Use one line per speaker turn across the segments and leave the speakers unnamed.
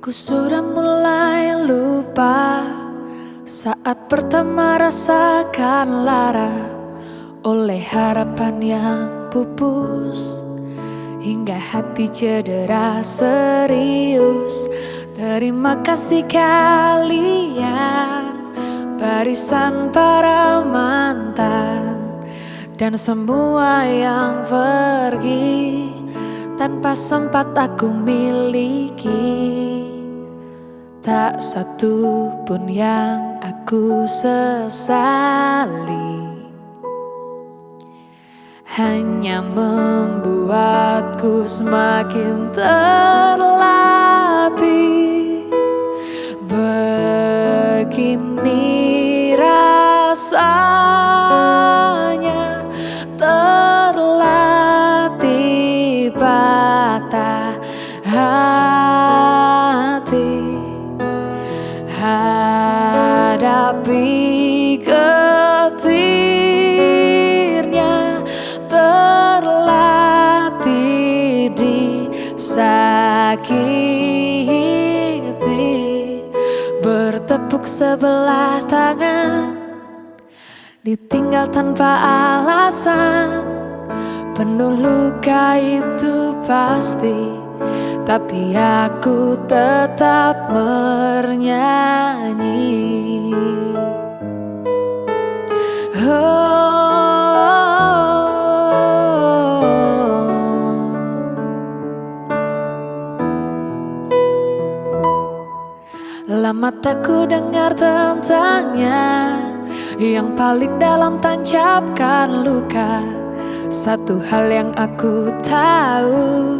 Ku sudah mulai lupa saat pertama rasakan lara oleh harapan yang pupus hingga hati cedera serius. Terima kasih kalian barisan para mantan dan semua yang pergi tanpa sempat aku miliki. Tak satu pun yang aku sesali. Hanya membuatku semakin terlatih. Begini rasanya hadapi ketirnya terlatih disakiti bertepuk sebelah tangan ditinggal tanpa alasan. Penuh luka itu pasti tapi aku tetap bernyanyi. Oh. Lama tak ku dengar tentangnya. Yang paling dalam tancapkan luka. Satu hal yang aku tahu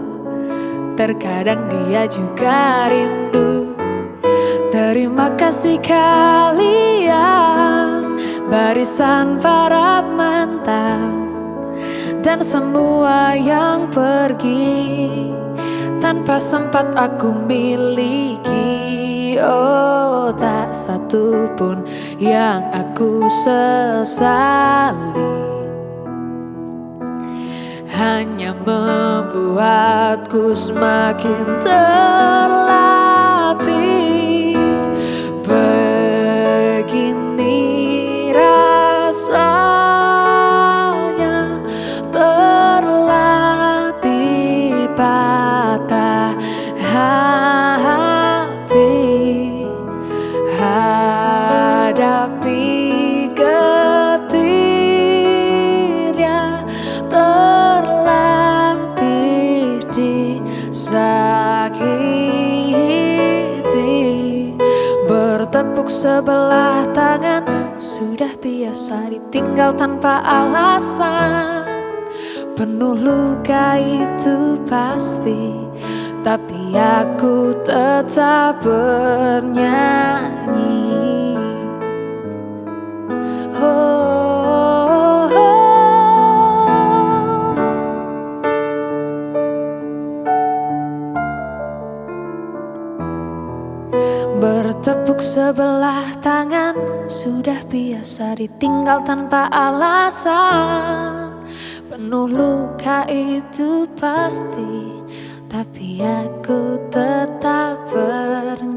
Terkadang dia juga rindu. Terima kasih kalian Barisan para mantan Dan semua yang pergi. Tanpa sempat aku miliki Oh tak satu pun yang aku sesali. Hanya membuatku semakin terlatih. Begini rasanya terlatih disakiti Bertepuk sebelah tangan Sudah biasa ditinggal tanpa alasan. Penuh luka itu pasti Tapi aku tetap bernyanyi Bertepuk sebelah tangan Sudah biasa ditinggal tanpa alasan. Penuh luka itu pasti Tapi aku tetap ber